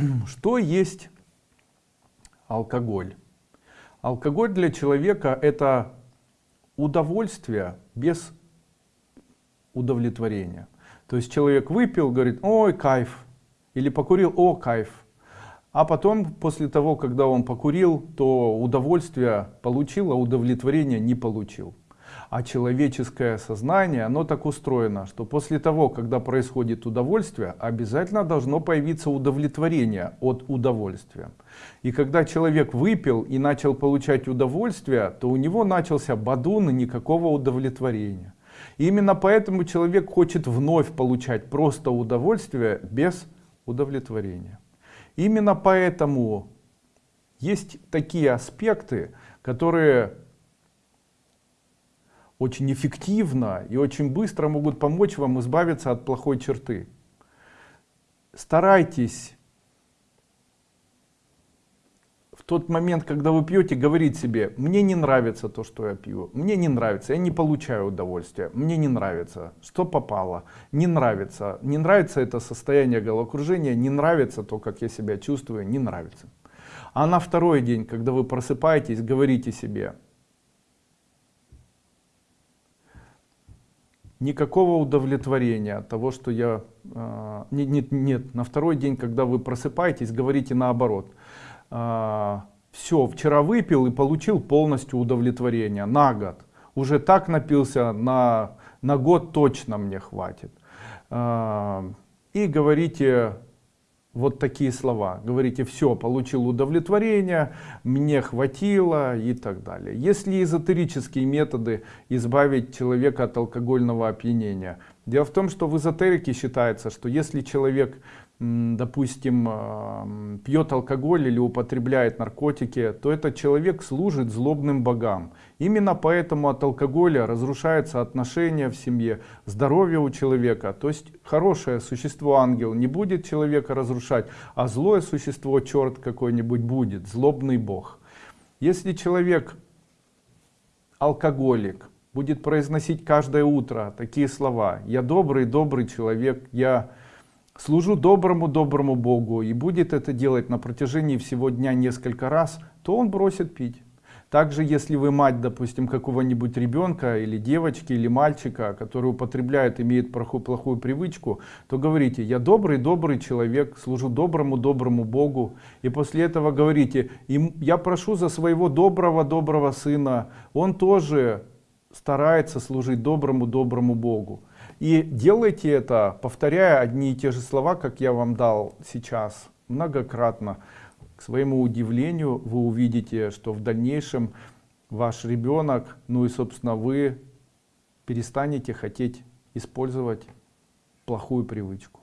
Что есть алкоголь? Алкоголь для человека это удовольствие без удовлетворения. То есть человек выпил, говорит, ой, кайф. Или покурил, о, кайф. А потом, после того, когда он покурил, то удовольствие получил, а удовлетворения не получил. А человеческое сознание, оно так устроено, что после того, когда происходит удовольствие, обязательно должно появиться удовлетворение от удовольствия. И когда человек выпил и начал получать удовольствие, то у него начался бадун и никакого удовлетворения. И именно поэтому человек хочет вновь получать просто удовольствие без удовлетворения. Именно поэтому есть такие аспекты, которые очень эффективно и очень быстро могут помочь вам избавиться от плохой черты. Старайтесь в тот момент, когда вы пьете, говорить себе, мне не нравится то, что я пью, мне не нравится, я не получаю удовольствия, мне не нравится, что попало, не нравится, не нравится это состояние головокружения, не нравится то, как я себя чувствую, не нравится. А на второй день, когда вы просыпаетесь, говорите себе, никакого удовлетворения от того, что я... Э, нет, нет, нет, на второй день, когда вы просыпаетесь, говорите наоборот. Э, а, все, вчера выпил и получил полностью удовлетворение на год. Уже так напился, на, на год точно мне хватит. Э, и говорите вот такие слова. Говорите, все, получил удовлетворение, мне хватило и так далее. Если эзотерические методы избавить человека от алкогольного опьянения. Дело в том, что в эзотерике считается, что если человек допустим, а, пьет алкоголь или употребляет наркотики, то этот человек служит злобным богам. Именно поэтому от алкоголя разрушаются отношения в семье, здоровье у человека. То есть хорошее существо ангел не будет человека разрушать, а злое существо, черт какой-нибудь будет, злобный бог. Если человек алкоголик, будет произносить каждое утро такие слова, я добрый, добрый человек, я служу доброму доброму богу и будет это делать на протяжении всего дня несколько раз то он бросит пить также если вы мать допустим какого-нибудь ребенка или девочки или мальчика который употребляет имеет плохую, плохую привычку то говорите я добрый добрый человек служу доброму доброму богу и после этого говорите им я прошу за своего доброго доброго сына он тоже старается служить доброму доброму богу и делайте это, повторяя одни и те же слова, как я вам дал сейчас, многократно. К своему удивлению вы увидите, что в дальнейшем ваш ребенок, ну и собственно вы перестанете хотеть использовать плохую привычку.